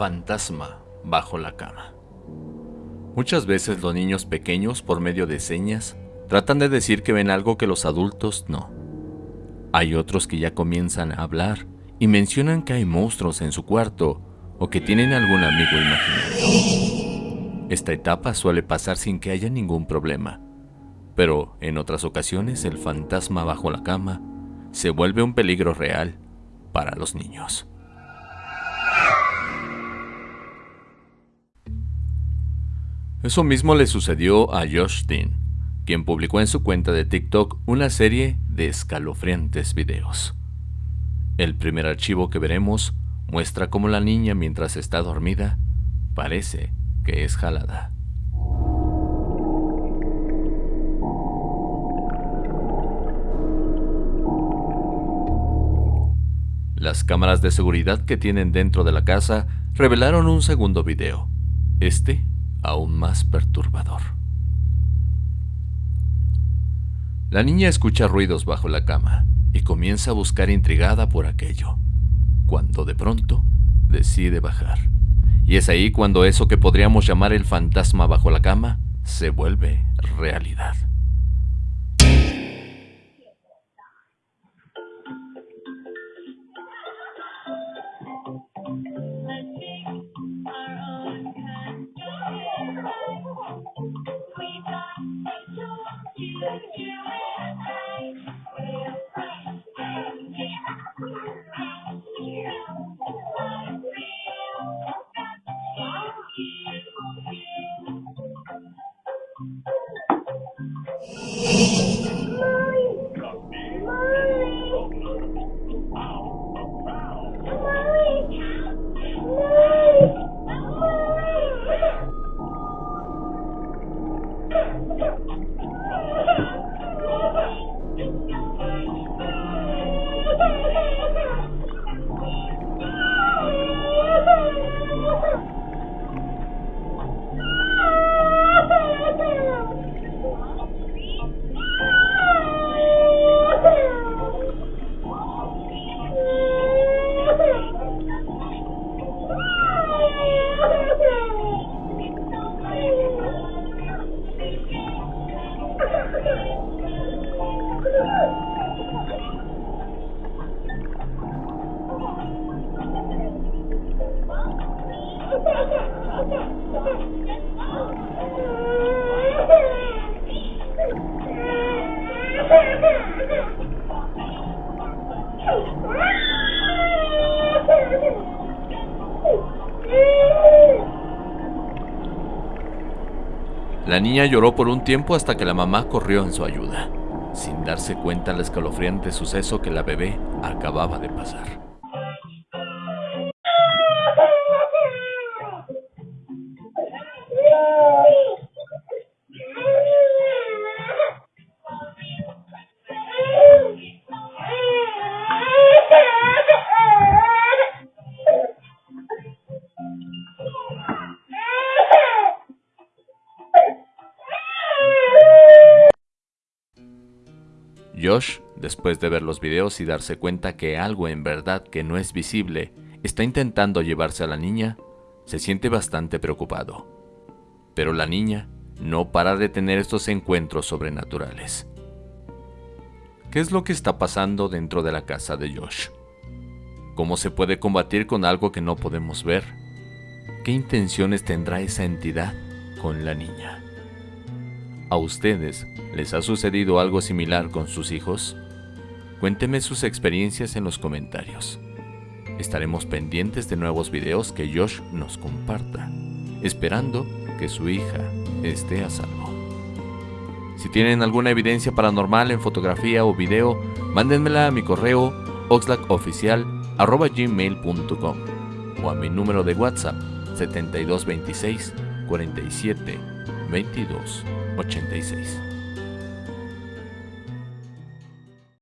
fantasma bajo la cama. Muchas veces los niños pequeños, por medio de señas, tratan de decir que ven algo que los adultos no. Hay otros que ya comienzan a hablar y mencionan que hay monstruos en su cuarto o que tienen algún amigo imaginario. Esta etapa suele pasar sin que haya ningún problema, pero en otras ocasiones el fantasma bajo la cama se vuelve un peligro real para los niños. Eso mismo le sucedió a Josh Dean, quien publicó en su cuenta de TikTok una serie de escalofriantes videos. El primer archivo que veremos muestra cómo la niña mientras está dormida parece que es jalada. Las cámaras de seguridad que tienen dentro de la casa revelaron un segundo video. Este aún más perturbador. La niña escucha ruidos bajo la cama y comienza a buscar intrigada por aquello, cuando de pronto decide bajar. Y es ahí cuando eso que podríamos llamar el fantasma bajo la cama se vuelve realidad. Thank you. La niña lloró por un tiempo hasta que la mamá corrió en su ayuda, sin darse cuenta del escalofriante suceso que la bebé acababa de pasar. Josh, después de ver los videos y darse cuenta que algo en verdad que no es visible está intentando llevarse a la niña, se siente bastante preocupado. Pero la niña no para de tener estos encuentros sobrenaturales. ¿Qué es lo que está pasando dentro de la casa de Josh? ¿Cómo se puede combatir con algo que no podemos ver? ¿Qué intenciones tendrá esa entidad con la niña? ¿A ustedes les ha sucedido algo similar con sus hijos? Cuénteme sus experiencias en los comentarios. Estaremos pendientes de nuevos videos que Josh nos comparta, esperando que su hija esté a salvo. Si tienen alguna evidencia paranormal en fotografía o video, mándenmela a mi correo oxlackoficial.gmail.com o a mi número de WhatsApp 7226 47 22 86.